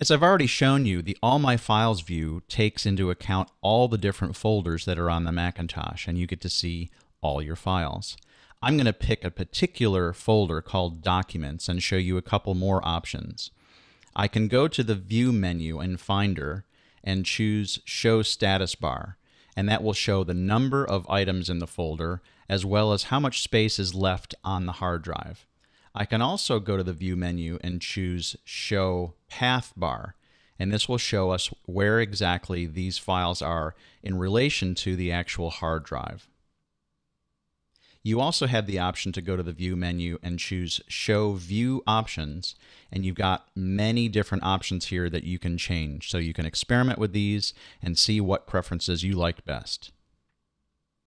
As I've already shown you, the All My Files view takes into account all the different folders that are on the Macintosh, and you get to see all your files. I'm going to pick a particular folder called Documents and show you a couple more options. I can go to the View menu in Finder and choose Show Status Bar, and that will show the number of items in the folder as well as how much space is left on the hard drive. I can also go to the View menu and choose Show Path Bar, and this will show us where exactly these files are in relation to the actual hard drive. You also have the option to go to the View menu and choose Show View Options, and you've got many different options here that you can change. So you can experiment with these and see what preferences you like best.